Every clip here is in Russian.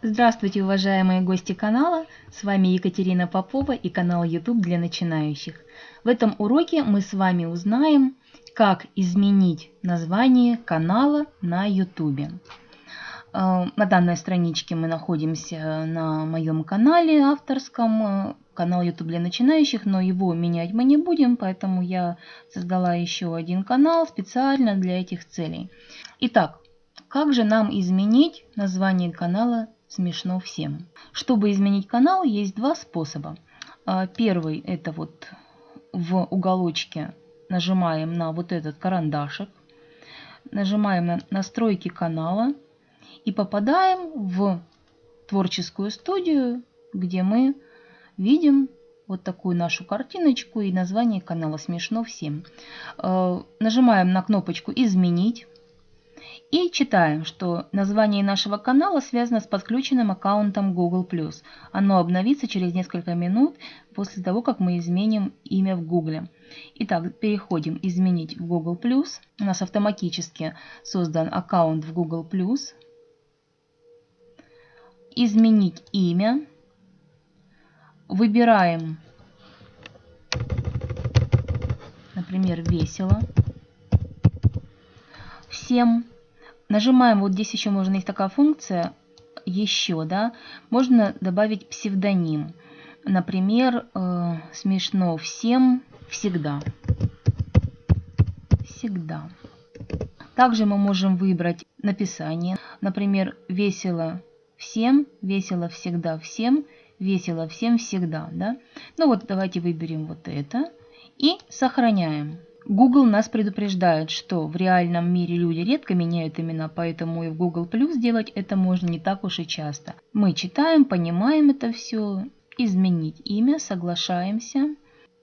Здравствуйте, уважаемые гости канала! С вами Екатерина Попова и канал YouTube для начинающих. В этом уроке мы с вами узнаем, как изменить название канала на YouTube. Э, на данной страничке мы находимся на моем канале авторском, э, канал YouTube для начинающих, но его менять мы не будем, поэтому я создала еще один канал специально для этих целей. Итак, как же нам изменить название канала смешно всем. Чтобы изменить канал, есть два способа. А, первый это вот в уголочке нажимаем на вот этот карандашик, нажимаем на настройки канала и попадаем в творческую студию, где мы видим вот такую нашу картиночку и название канала «Смешно всем». А, нажимаем на кнопочку «Изменить». И читаем, что название нашего канала связано с подключенным аккаунтом Google+. Оно обновится через несколько минут после того, как мы изменим имя в Google. Итак, переходим «Изменить в Google+.» У нас автоматически создан аккаунт в Google+. «Изменить имя». Выбираем, например, «Весело». Всем Нажимаем, вот здесь еще можно, есть такая функция, еще, да, можно добавить псевдоним. Например, э, смешно всем всегда. Всегда. Также мы можем выбрать написание. Например, весело всем, весело всегда всем, весело всем всегда. Да? Ну вот давайте выберем вот это и сохраняем. Google нас предупреждает, что в реальном мире люди редко меняют имена, поэтому и в Google Plus делать это можно не так уж и часто. Мы читаем, понимаем это все, изменить имя, соглашаемся.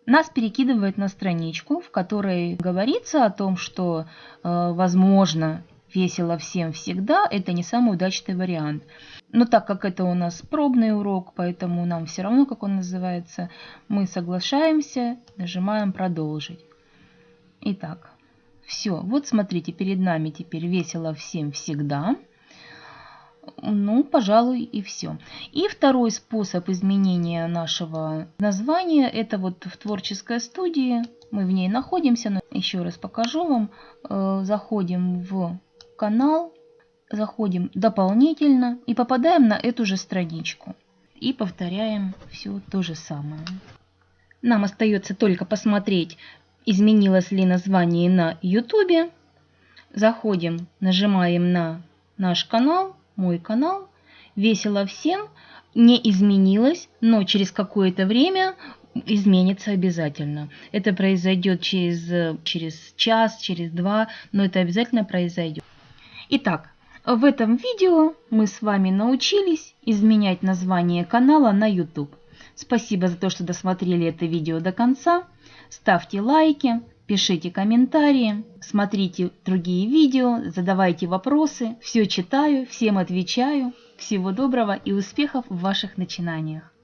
Нас перекидывает на страничку, в которой говорится о том, что, э, возможно, весело всем всегда, это не самый удачный вариант. Но так как это у нас пробный урок, поэтому нам все равно, как он называется, мы соглашаемся, нажимаем «Продолжить». Итак, все. Вот смотрите, перед нами теперь весело всем всегда. Ну, пожалуй, и все. И второй способ изменения нашего названия, это вот в творческой студии. Мы в ней находимся. Но еще раз покажу вам. Э, заходим в канал, заходим дополнительно и попадаем на эту же страничку. И повторяем все то же самое. Нам остается только посмотреть, изменилось ли название на YouTube. Заходим, нажимаем на наш канал, мой канал. Весело всем. Не изменилось, но через какое-то время изменится обязательно. Это произойдет через, через час, через два, но это обязательно произойдет. Итак, в этом видео мы с вами научились изменять название канала на YouTube. Спасибо за то, что досмотрели это видео до конца. Ставьте лайки, пишите комментарии, смотрите другие видео, задавайте вопросы. Все читаю, всем отвечаю. Всего доброго и успехов в ваших начинаниях.